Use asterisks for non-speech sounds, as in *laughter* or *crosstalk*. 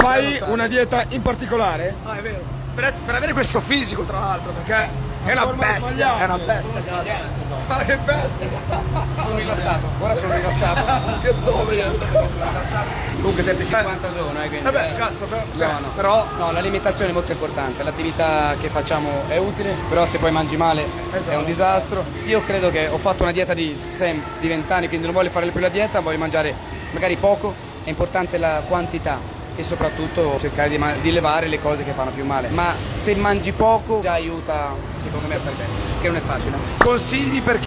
Fai una dieta in particolare? Ah, è vero. Per, essere- per avere questo fisico, tra l'altro, perché è una bestia. È una bestia, cazzo. Ma che bestia. Sono rilassato, ora sono rilassato. *laughs* Che dove? Sono rilassato. Comunque 7,50 sono, eh, quindi. Vabbè, cazzo, però. cioè, No, no. Però. No, l'alimentazione è molto importante, l'attività che facciamo è utile, però se poi mangi male è un disastro. Io credo che ho fatto una dieta di, sem- di 20 anni, quindi non voglio fare più la dieta, voglio mangiare magari poco, è importante la quantità e soprattutto cercare di, di levare le cose che fanno più male. Ma se mangi poco già aiuta secondo me a stare bene, che non è facile. Consigli per chi